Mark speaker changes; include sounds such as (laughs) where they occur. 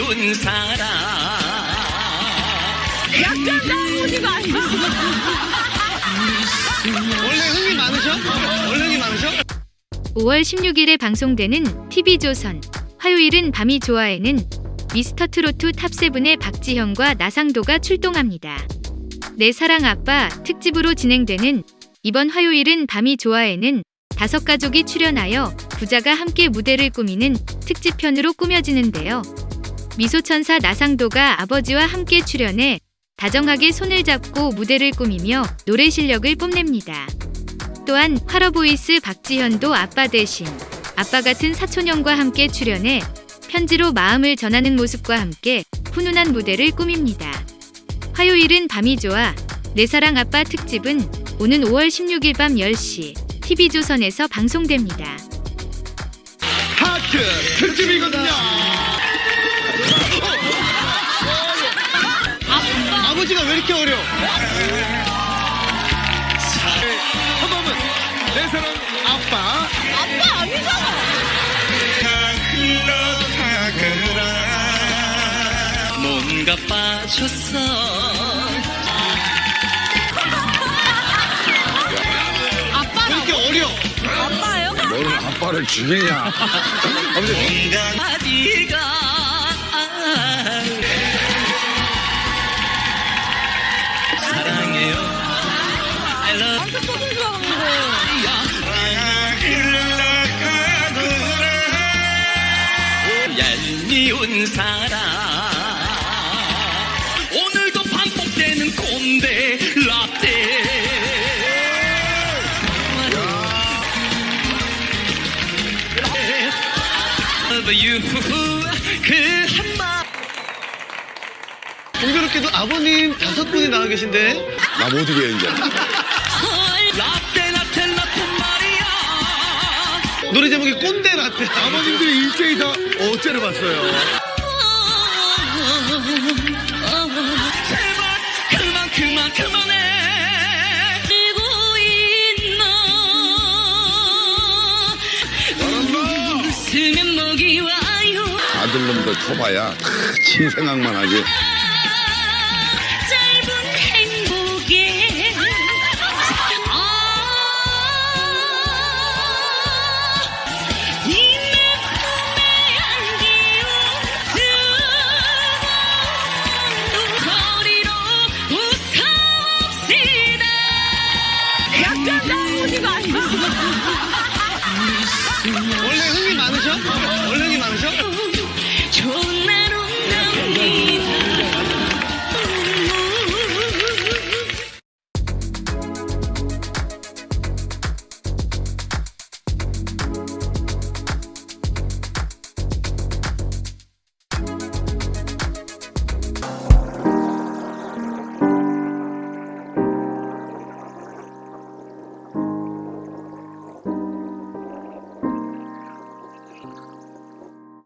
Speaker 1: 얄미운 사람
Speaker 2: 약간 나무지가 아니야.
Speaker 3: 원래 흥이 많으셔? 원래 흥이 많으셔?
Speaker 4: 5월 16일에 방송되는 TV조선 화요일은 밤이 좋아에는 미스터 트로트 탑세븐의 박지현과 나상도가 출동합니다. 내 사랑 아빠 특집으로 진행되는 이번 화요일은 밤이 좋아에는 다섯 가족이 출연하여 부자가 함께 무대를 꾸미는 특집편으로 꾸며지는데요. 미소천사 나상도가 아버지와 함께 출연해 다정하게 손을 잡고 무대를 꾸미며 노래 실력을 뽐냅니다. 또한 화러보이스 박지현도 아빠 대신 아빠 같은 사촌형과 함께 출연해 편지로 마음을 전하는 모습과 함께 훈훈한 무대를 꾸밉니다. 화요일은 밤이 좋아 내 사랑 아빠 특집은 오는 5월 16일 밤 10시 TV조선에서 방송됩니다.
Speaker 3: 하트 특집이거든요. 아, 아버지가 왜 이렇게 어려? 한 번만 내 사랑 아빠.
Speaker 2: 아빠 아니잖아.
Speaker 1: 뭔가 빠졌어
Speaker 3: 왜
Speaker 2: 아빠라고?
Speaker 3: 이렇게 어려?
Speaker 2: 아빠예요?
Speaker 5: 너는 아빠를 죽이냐? (laughs)
Speaker 1: I love
Speaker 2: 나한테 쏘는 줄 알았는데.
Speaker 1: 얄미운 사람 오늘도 반복되는 꼰대 라떼 Love you 그 한마
Speaker 3: 공교롭게도 아버님 다섯 분이 나와 계신데
Speaker 5: 나못 이겨 이제.
Speaker 1: 라떼
Speaker 3: 노래 제목이 꼰대 라떼.
Speaker 5: 아버님들이 일제히 다 어째를 봤어요.
Speaker 1: 제발 그만 그만 그만해
Speaker 2: 지고 있나? 웃으면 먹이 와요.
Speaker 5: 아들놈들 커봐야 치 생각만 하지.
Speaker 3: 你
Speaker 2: 们几